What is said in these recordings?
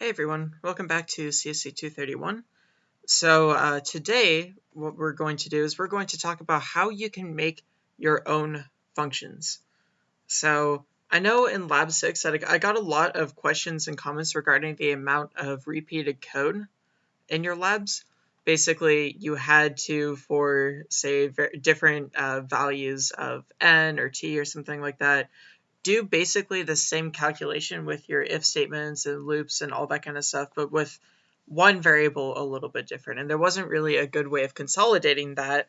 Hey everyone, welcome back to CSC 231. So uh, today what we're going to do is we're going to talk about how you can make your own functions. So I know in Lab 6 that I got a lot of questions and comments regarding the amount of repeated code in your labs. Basically, you had to, for say different uh, values of n or t or something like that, do basically the same calculation with your if statements and loops and all that kind of stuff, but with one variable a little bit different. And there wasn't really a good way of consolidating that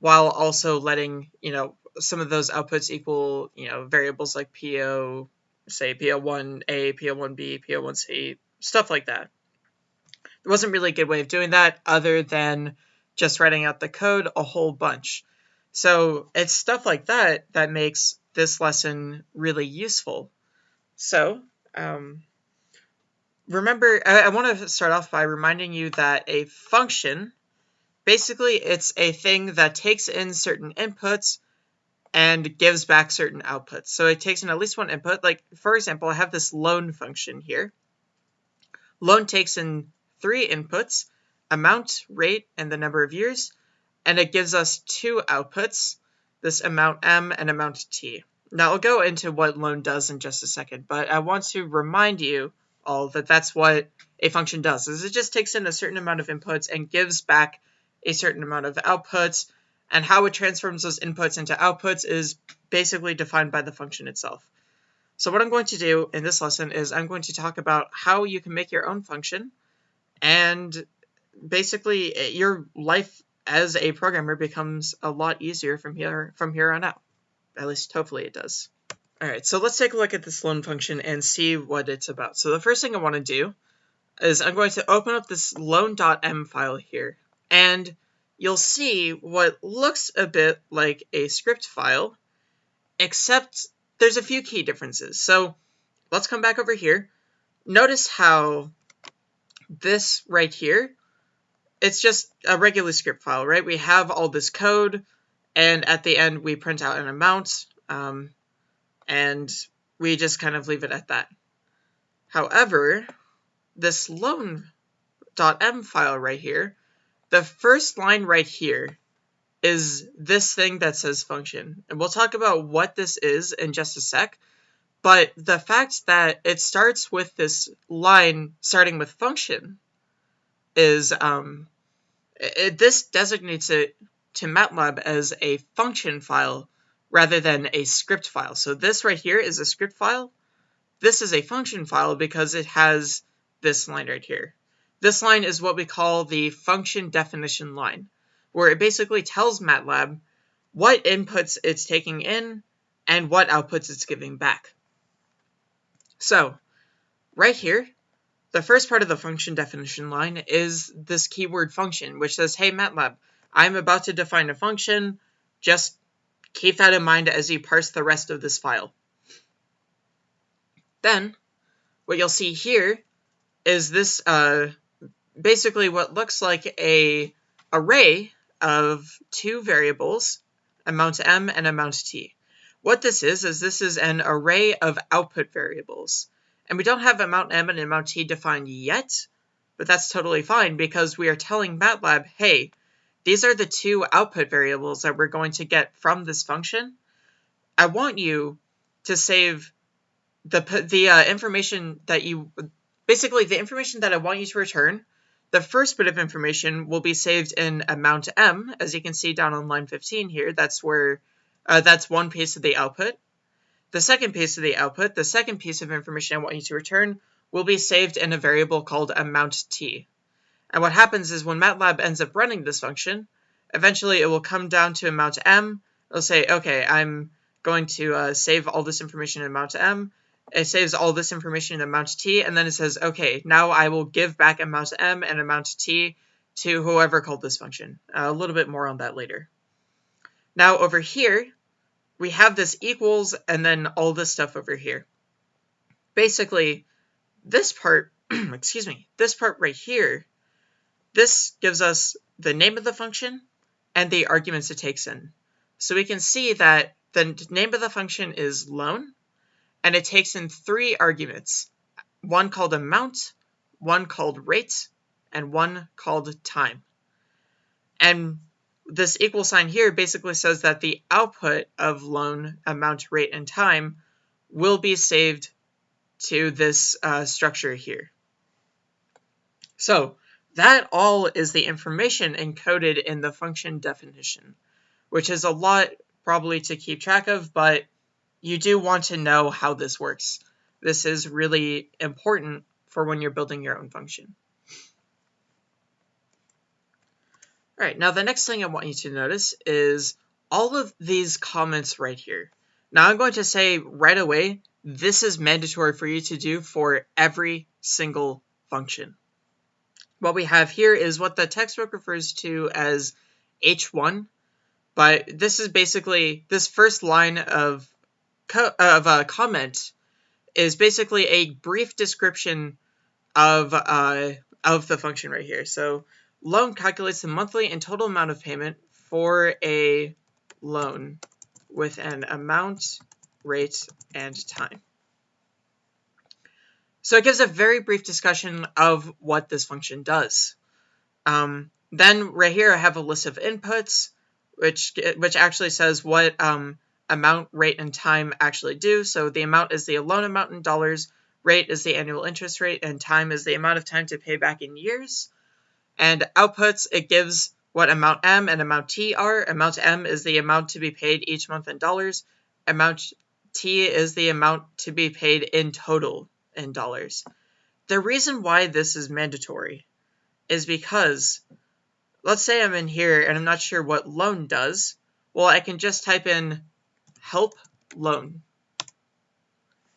while also letting, you know, some of those outputs equal, you know, variables like PO, say PO1A, PO1B, PO1C, stuff like that. There wasn't really a good way of doing that other than just writing out the code a whole bunch. So it's stuff like that that makes this lesson really useful. So, um, remember, I, I want to start off by reminding you that a function, basically, it's a thing that takes in certain inputs and gives back certain outputs. So it takes in at least one input. Like, for example, I have this loan function here. Loan takes in three inputs, amount, rate, and the number of years, and it gives us two outputs, this amount m and amount t. Now I'll go into what loan does in just a second, but I want to remind you all that that's what a function does, is it just takes in a certain amount of inputs and gives back a certain amount of outputs, and how it transforms those inputs into outputs is basically defined by the function itself. So what I'm going to do in this lesson is I'm going to talk about how you can make your own function, and basically eh, your life as a programmer becomes a lot easier from here from here on out. At least hopefully it does. All right, so let's take a look at this loan function and see what it's about. So the first thing I want to do is I'm going to open up this loan.m file here, and you'll see what looks a bit like a script file, except there's a few key differences. So let's come back over here. Notice how this right here, it's just a regular script file, right? We have all this code, and at the end, we print out an amount, um, and we just kind of leave it at that. However, this loan.m file right here, the first line right here is this thing that says function. And we'll talk about what this is in just a sec. But the fact that it starts with this line starting with function is um, it, this designates it to MATLAB as a function file rather than a script file. So this right here is a script file. This is a function file because it has this line right here. This line is what we call the function definition line, where it basically tells MATLAB what inputs it's taking in and what outputs it's giving back. So, right here, the first part of the function definition line is this keyword function, which says, hey MATLAB, I'm about to define a function. Just keep that in mind as you parse the rest of this file. Then, what you'll see here is this uh, basically what looks like a array of two variables, amount m and amount t. What this is, is this is an array of output variables. And we don't have amount m and amount t defined yet, but that's totally fine because we are telling MATLAB, hey, these are the two output variables that we're going to get from this function. I want you to save the, the uh, information that you, basically the information that I want you to return, the first bit of information will be saved in amount m, as you can see down on line 15 here. That's where, uh, that's one piece of the output. The second piece of the output, the second piece of information I want you to return, will be saved in a variable called amount t. And what happens is when MATLAB ends up running this function, eventually it will come down to amount m. It'll say, okay, I'm going to uh, save all this information in amount m. It saves all this information in amount t, and then it says, okay, now I will give back amount m and amount t to whoever called this function. Uh, a little bit more on that later. Now over here, we have this equals and then all this stuff over here. Basically, this part, excuse me, this part right here this gives us the name of the function and the arguments it takes in. So we can see that the name of the function is loan, and it takes in three arguments, one called amount, one called rate, and one called time. And this equal sign here basically says that the output of loan amount, rate, and time will be saved to this uh, structure here. So that all is the information encoded in the function definition, which is a lot probably to keep track of, but you do want to know how this works. This is really important for when you're building your own function. All right, now the next thing I want you to notice is all of these comments right here. Now I'm going to say right away, this is mandatory for you to do for every single function. What we have here is what the textbook refers to as H1, but this is basically, this first line of, of a comment is basically a brief description of, uh, of the function right here. So loan calculates the monthly and total amount of payment for a loan with an amount, rate, and time. So it gives a very brief discussion of what this function does. Um, then right here I have a list of inputs, which which actually says what um, amount, rate, and time actually do. So the amount is the loan amount in dollars, rate is the annual interest rate, and time is the amount of time to pay back in years. And outputs, it gives what amount M and amount T are. Amount M is the amount to be paid each month in dollars. Amount T is the amount to be paid in total in dollars. The reason why this is mandatory is because let's say I'm in here and I'm not sure what loan does. Well, I can just type in help loan.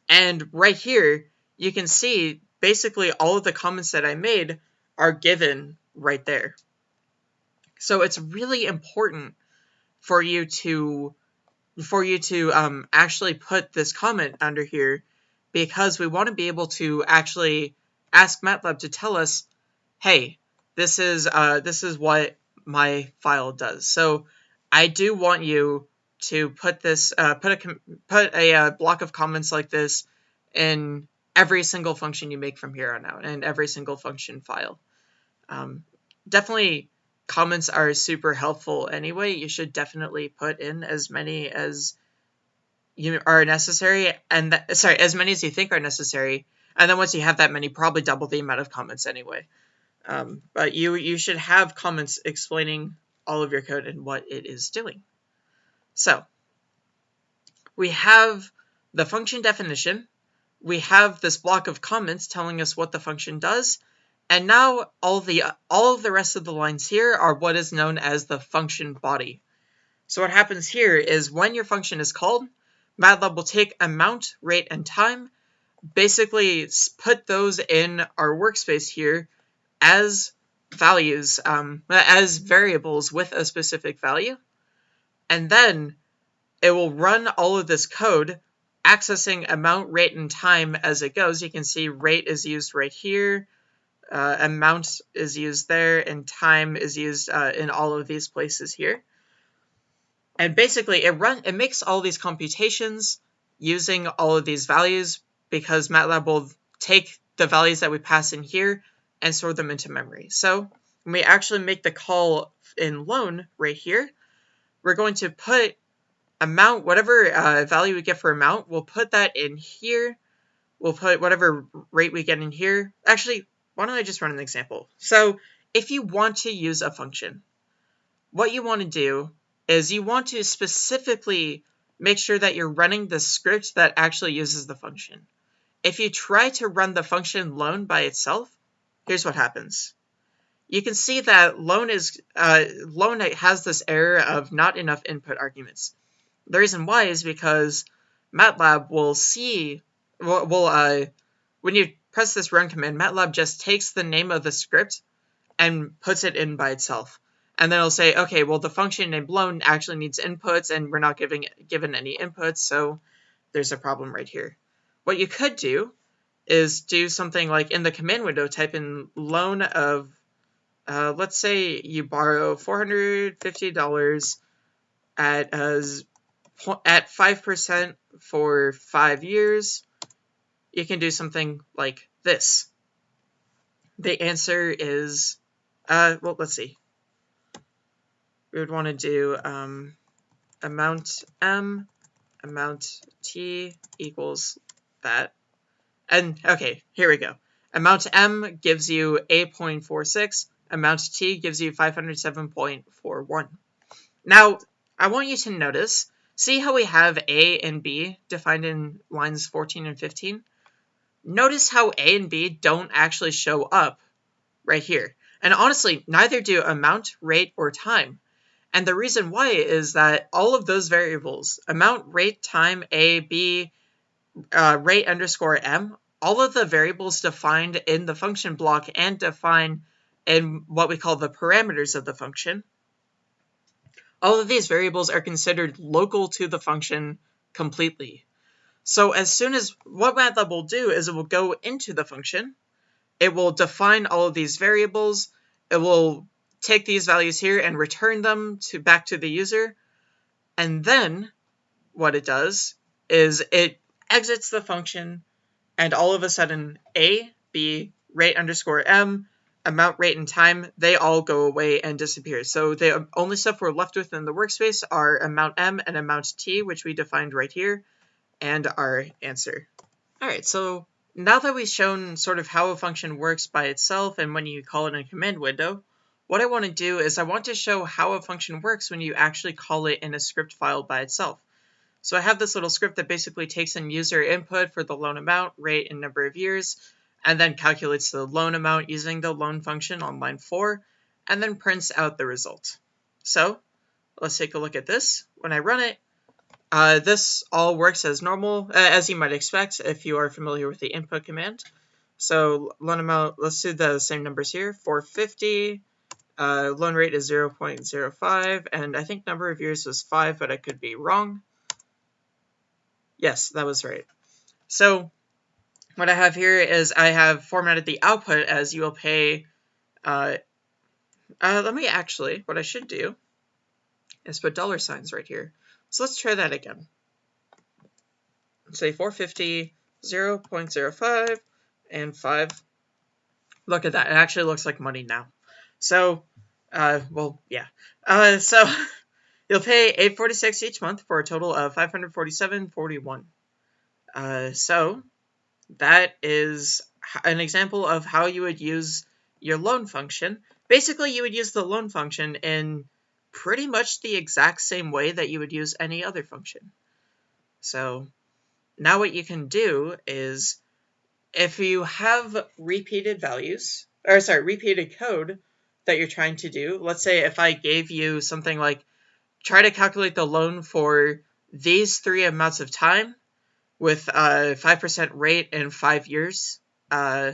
And right here, you can see basically all of the comments that I made are given right there. So it's really important for you to for you to um, actually put this comment under here because we want to be able to actually ask MATLAB to tell us, hey, this is uh, this is what my file does. So I do want you to put this uh, put a put a uh, block of comments like this in every single function you make from here on out and every single function file. Um, definitely comments are super helpful anyway. You should definitely put in as many as you are necessary and th- sorry, as many as you think are necessary. And then once you have that many, probably double the amount of comments anyway. Um, but you you should have comments explaining all of your code and what it is doing. So we have the function definition. We have this block of comments telling us what the function does. And now all the all of the rest of the lines here are what is known as the function body. So what happens here is when your function is called, MATLAB will take amount, rate, and time, basically put those in our workspace here as values, um, as variables with a specific value. And then it will run all of this code accessing amount, rate, and time as it goes. You can see rate is used right here, uh, amount is used there, and time is used uh, in all of these places here. And basically, it run it makes all these computations using all of these values because MATLAB will take the values that we pass in here and store them into memory. So when we actually make the call in loan right here, we're going to put amount, whatever uh, value we get for amount, we'll put that in here. We'll put whatever rate we get in here. Actually, why don't I just run an example? So if you want to use a function, what you want to do is you want to specifically make sure that you're running the script that actually uses the function. If you try to run the function loan by itself, here's what happens. You can see that loan is uh, loan has this error of not enough input arguments. The reason why is because MATLAB will see will, uh, when you press this run command, MATLAB just takes the name of the script and puts it in by itself and then it'll say, okay, well, the function named loan actually needs inputs, and we're not giving given any inputs, so there's a problem right here. What you could do is do something like in the command window, type in loan of, uh, let's say you borrow $450 at at 5% for five years. You can do something like this. the answer is, uh, well, let's see. We would want to do um, amount m, amount t equals that. And, okay, here we go. Amount m gives you 8.46, amount t gives you 507.41. Now, I want you to notice, see how we have a and b defined in lines 14 and 15? Notice how a and b don't actually show up right here. And honestly, neither do amount, rate, or time. And the reason why is that all of those variables, amount, rate, time, a, b, uh, rate underscore m, all of the variables defined in the function block and defined in what we call the parameters of the function, all of these variables are considered local to the function completely. So as soon as what MATLAB will do is it will go into the function, it will define all of these variables, it will take these values here and return them to back to the user, and then what it does is it exits the function and all of a sudden a, b, rate underscore m, amount, rate, and time, they all go away and disappear. So the only stuff we're left with in the workspace are amount m and amount t, which we defined right here, and our answer. All right, so now that we've shown sort of how a function works by itself and when you call it in a command window, what I want to do is I want to show how a function works when you actually call it in a script file by itself. So I have this little script that basically takes in user input for the loan amount, rate, and number of years, and then calculates the loan amount using the loan function on line 4, and then prints out the result. So let's take a look at this. When I run it, uh, this all works as normal, uh, as you might expect if you are familiar with the input command. So loan amount, let's do the same numbers here, 450, uh, loan rate is 0.05, and I think number of years was 5, but I could be wrong. Yes, that was right. So what I have here is I have formatted the output as you will pay, uh, uh, let me actually, what I should do is put dollar signs right here. So let's try that again. Say 450, 0 0.05, and 5. Look at that. It actually looks like money now. So, uh, well, yeah. Uh, so you'll pay 846 each month for a total of 547.41. Uh, so that is an example of how you would use your loan function. Basically, you would use the loan function in pretty much the exact same way that you would use any other function. So now what you can do is if you have repeated values, or sorry, repeated code that you're trying to do, let's say if I gave you something like try to calculate the loan for these three amounts of time, with a 5% rate in five years. Uh,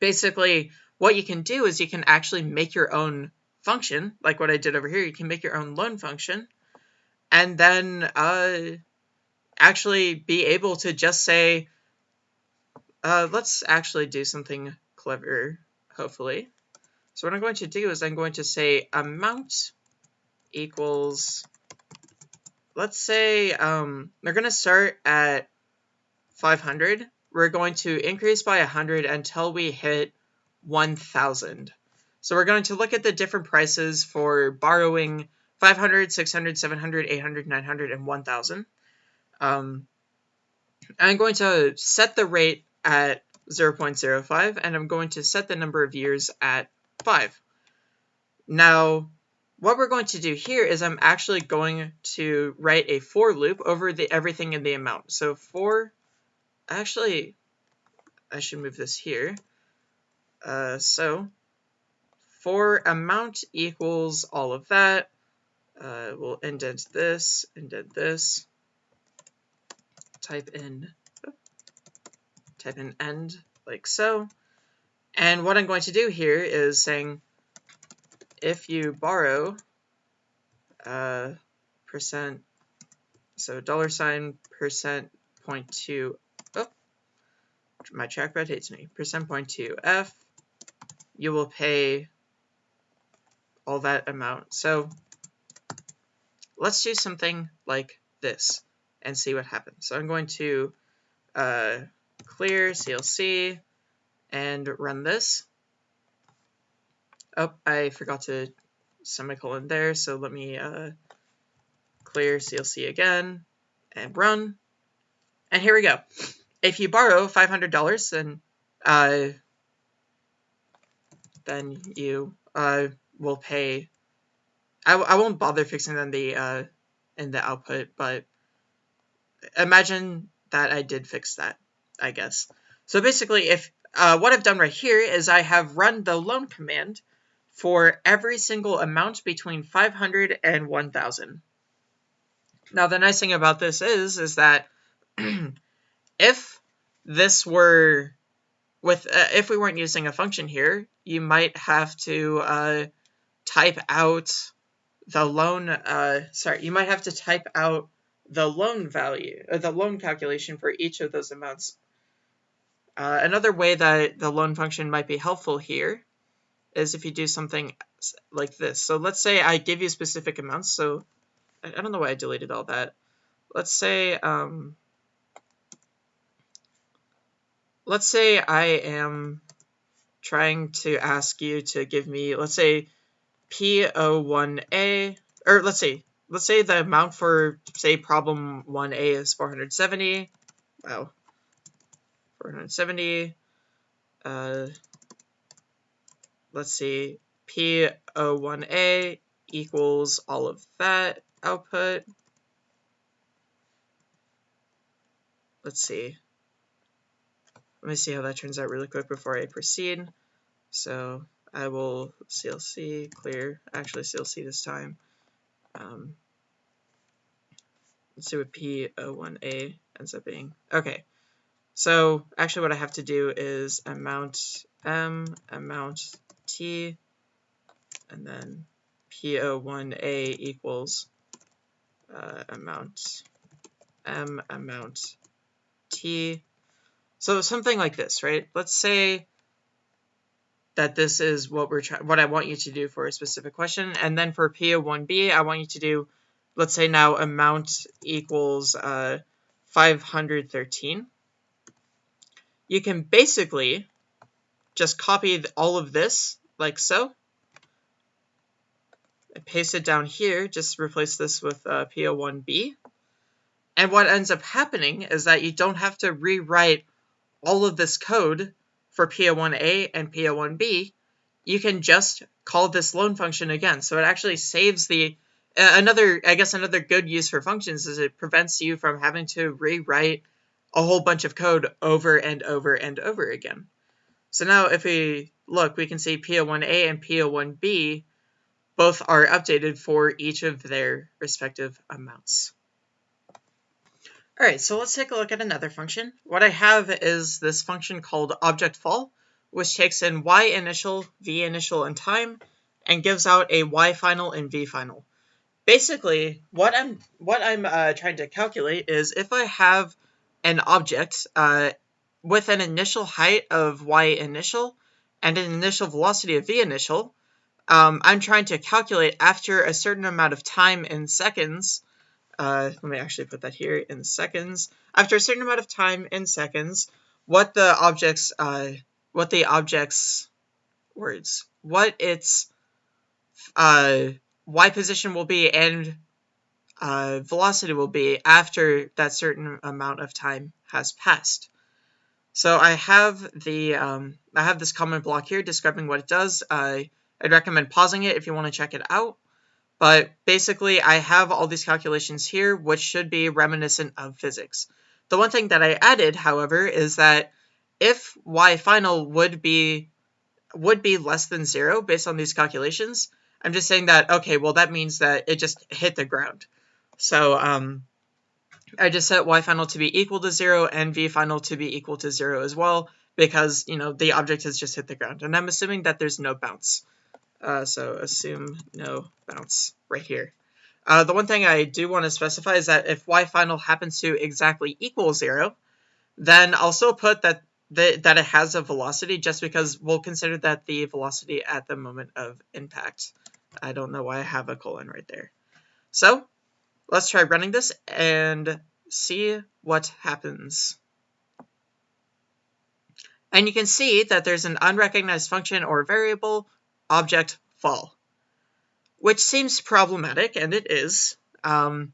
basically, what you can do is you can actually make your own function, like what I did over here. You can make your own loan function, and then uh, actually be able to just say, uh, let's actually do something clever, hopefully. So what I'm going to do is I'm going to say amount equals let's say um, they're going to start at 500. We're going to increase by 100 until we hit 1,000. So we're going to look at the different prices for borrowing 500, 600, 700, 800, 900, and 1,000. Um, I'm going to set the rate at 0.05, and I'm going to set the number of years at 5. Now, what we're going to do here is I'm actually going to write a for loop over the everything in the amount. So for, actually, I should move this here. Uh, so for amount equals all of that. Uh, we'll indent this, indent this, type in, type in end like so. And what I'm going to do here is saying if you borrow uh, percent, so dollar sign percent point two, oh, my trackpad hates me, percent point two F, you will pay all that amount. So let's do something like this and see what happens. So I'm going to uh, clear CLC and run this. Oh, I forgot to semicolon there, so let me uh, clear CLC again and run. And here we go. If you borrow $500, then uh, then you uh, will pay. I, I won't bother fixing them the uh, in the output, but imagine that I did fix that, I guess. So basically, if uh, what I've done right here is I have run the loan command for every single amount between 500 and 1000. Now the nice thing about this is is that if this were with uh, if we weren't using a function here, you might have to uh, type out the loan. Uh, sorry, you might have to type out the loan value, or uh, the loan calculation for each of those amounts. Uh, another way that the loan function might be helpful here is if you do something like this. So let's say I give you specific amounts. So I don't know why I deleted all that. Let's say um, let's say I am trying to ask you to give me, let's say P01A, or let's say, let's say the amount for, say, problem 1A is 470. Wow. 470. Uh, let's see, P01A equals all of that output. Let's see. Let me see how that turns out really quick before I proceed. So I will CLC clear, actually CLC this time. Um, let's see what P01A ends up being. Okay, so actually what I have to do is amount M, amount T, and then PO1A equals uh, amount M, amount T, so something like this, right? Let's say that this is what we're what I want you to do for a specific question, and then for PO1B, I want you to do, let's say now amount equals uh, 513. You can basically just copy all of this like so, and paste it down here, just replace this with uh, PO1B. And what ends up happening is that you don't have to rewrite all of this code for PO1A and PO1B, you can just call this loan function again. So it actually saves the uh, another I guess another good use for functions is it prevents you from having to rewrite a whole bunch of code over and over and over again. So now if we look, we can see PO1A and PO1B both are updated for each of their respective amounts. All right, so let's take a look at another function. What I have is this function called object_fall, which takes in y initial, v initial, and time, and gives out a y final and v final. Basically, what I'm what I'm uh, trying to calculate is if I have an object uh, with an initial height of y initial and an initial velocity of v initial, um, I'm trying to calculate after a certain amount of time in seconds uh, let me actually put that here in seconds. After a certain amount of time in seconds, what the object's, uh, what the object's words, what its uh, y position will be and uh, velocity will be after that certain amount of time has passed. So I have the um, I have this comment block here describing what it does. Uh, I'd recommend pausing it if you want to check it out. But basically, I have all these calculations here, which should be reminiscent of physics. The one thing that I added, however, is that if y final would be would be less than zero based on these calculations, I'm just saying that, okay, well, that means that it just hit the ground. So um, I just set y final to be equal to zero and v final to be equal to zero as well, because, you know, the object has just hit the ground. And I'm assuming that there's no bounce. Uh, so assume no bounce right here. Uh, the one thing I do want to specify is that if y final happens to exactly equal zero, then I'll still put that the, that it has a velocity just because we'll consider that the velocity at the moment of impact. I don't know why I have a colon right there. So let's try running this and see what happens. And you can see that there's an unrecognized function or variable object fall, which seems problematic, and it is. Um,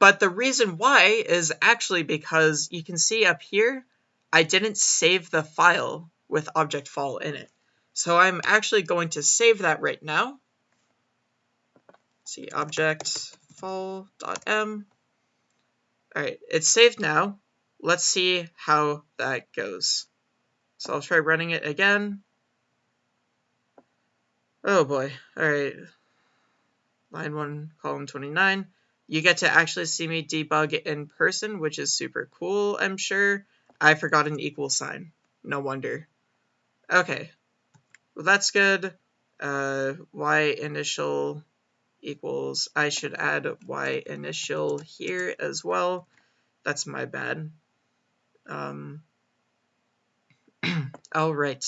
but the reason why is actually because you can see up here, I didn't save the file with object fall in it. So I'm actually going to save that right now. See object fall.m. All right, it's saved now. Let's see how that goes. So I'll try running it again. Oh boy. All right. Line 1, column 29. You get to actually see me debug in person, which is super cool, I'm sure. I forgot an equal sign. No wonder. Okay. Well, that's good. Uh, y initial equals, I should add y initial here as well. That's my bad. Um, all right,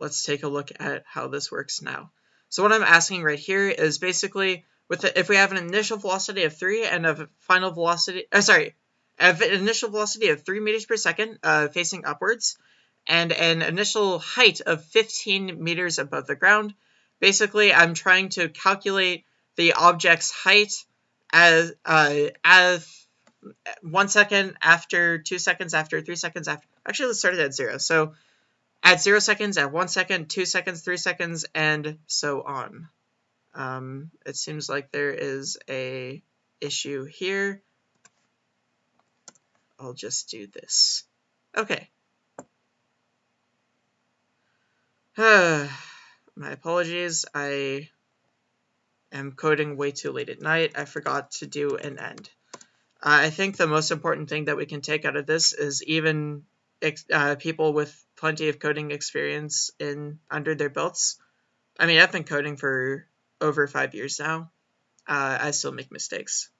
let's take a look at how this works now. So what I'm asking right here is basically with the, if we have an initial velocity of 3 and a final velocity, uh, sorry, an initial velocity of 3 meters per second uh, facing upwards, and an initial height of 15 meters above the ground. Basically, I'm trying to calculate the object's height as uh, as one second after, two seconds after, three seconds after. Actually, let's start it at zero. So at zero seconds, at one second, two seconds, three seconds, and so on. Um, it seems like there is a issue here. I'll just do this. Okay. My apologies. I am coding way too late at night. I forgot to do an end. I think the most important thing that we can take out of this is even uh, people with plenty of coding experience in under their belts. I mean, I've been coding for over five years now. Uh, I still make mistakes.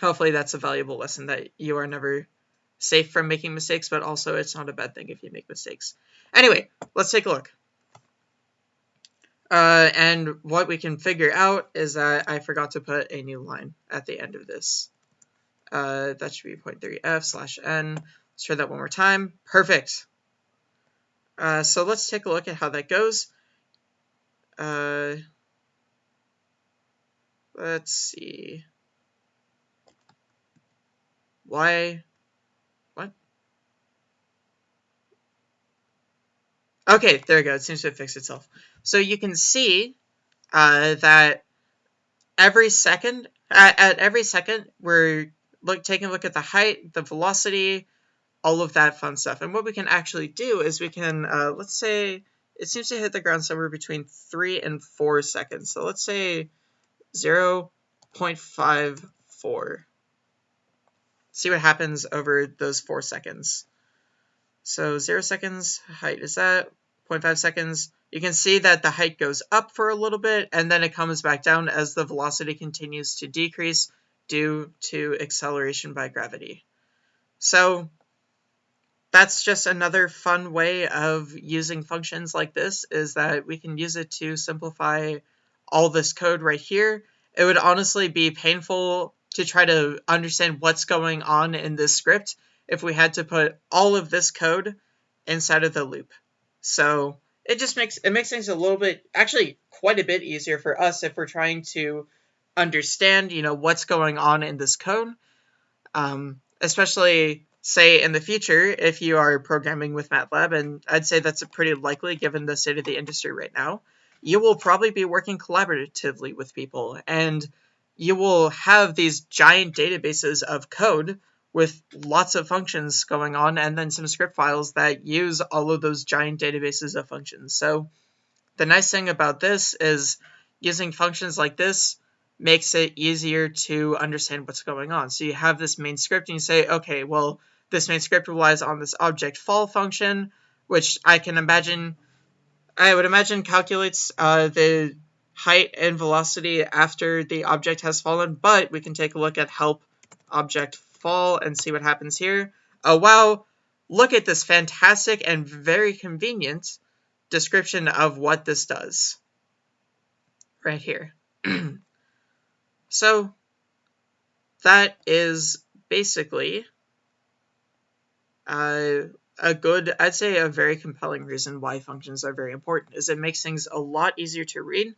Hopefully, that's a valuable lesson that you are never safe from making mistakes, but also it's not a bad thing if you make mistakes. Anyway, let's take a look. Uh, and what we can figure out is that I forgot to put a new line at the end of this. Uh, that should be 0.3f slash n. Let's try that one more time. Perfect. Uh, so let's take a look at how that goes. Uh, let's see. Why? Okay, there we go. It seems to have fixed itself. So you can see uh, that every second, at, at every second, we're look taking a look at the height, the velocity, all of that fun stuff. And what we can actually do is we can, uh, let's say, it seems to hit the ground somewhere between 3 and 4 seconds. So let's say 0 0.54. See what happens over those 4 seconds. So 0 seconds, height is that, 0.5 seconds. You can see that the height goes up for a little bit, and then it comes back down as the velocity continues to decrease due to acceleration by gravity. So that's just another fun way of using functions like this is that we can use it to simplify all this code right here. It would honestly be painful to try to understand what's going on in this script if we had to put all of this code inside of the loop. So it just makes it makes things a little bit actually quite a bit easier for us if we're trying to understand, you know, what's going on in this code. Um, especially, say, in the future, if you are programming with MATLAB, and I'd say that's pretty likely given the state of the industry right now, you will probably be working collaboratively with people, and you will have these giant databases of code with lots of functions going on, and then some script files that use all of those giant databases of functions. So the nice thing about this is using functions like this makes it easier to understand what's going on. So you have this main script and you say, okay, well, this main script relies on this object fall function, which I can imagine, I would imagine calculates uh, the height and velocity after the object has fallen, but we can take a look at help object fall and see what happens here. Oh, wow, look at this fantastic and very convenient description of what this does right here. So that is basically uh, a good, I'd say a very compelling reason why functions are very important is it makes things a lot easier to read,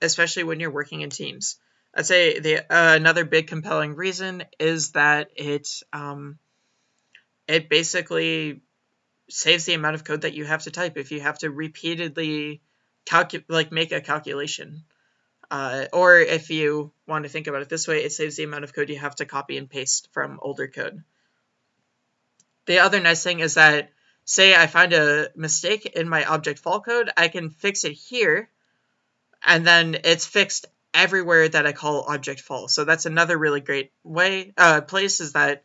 especially when you're working in teams. I'd say the uh, another big compelling reason is that it um, it basically saves the amount of code that you have to type if you have to repeatedly calculate like make a calculation. Uh, or if you want to think about it this way, it saves the amount of code you have to copy and paste from older code. The other nice thing is that, say I find a mistake in my object fall code, I can fix it here, and then it's fixed everywhere that I call object fall. So that's another really great way, uh, place is that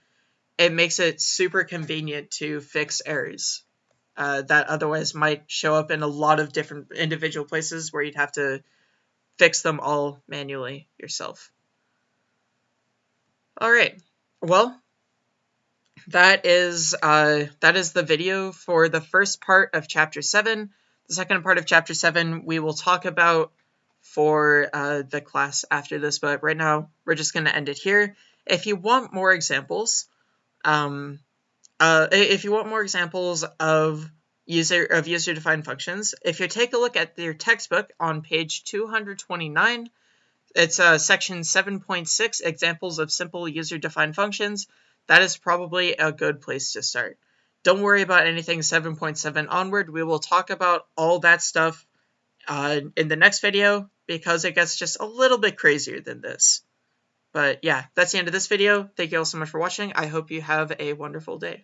it makes it super convenient to fix errors uh, that otherwise might show up in a lot of different individual places where you'd have to fix them all manually yourself. All right, well, that is uh, that is the video for the first part of chapter seven. The second part of chapter seven we will talk about for uh, the class after this, but right now we're just going to end it here. If you want more examples, um, uh, if you want more examples of user of user defined functions, if you take a look at your textbook on page 229, it's uh, section 7.6 examples of simple user defined functions. That is probably a good place to start. Don't worry about anything 7.7 onward. We will talk about all that stuff uh, in the next video because it gets just a little bit crazier than this. But yeah, that's the end of this video. Thank you all so much for watching. I hope you have a wonderful day.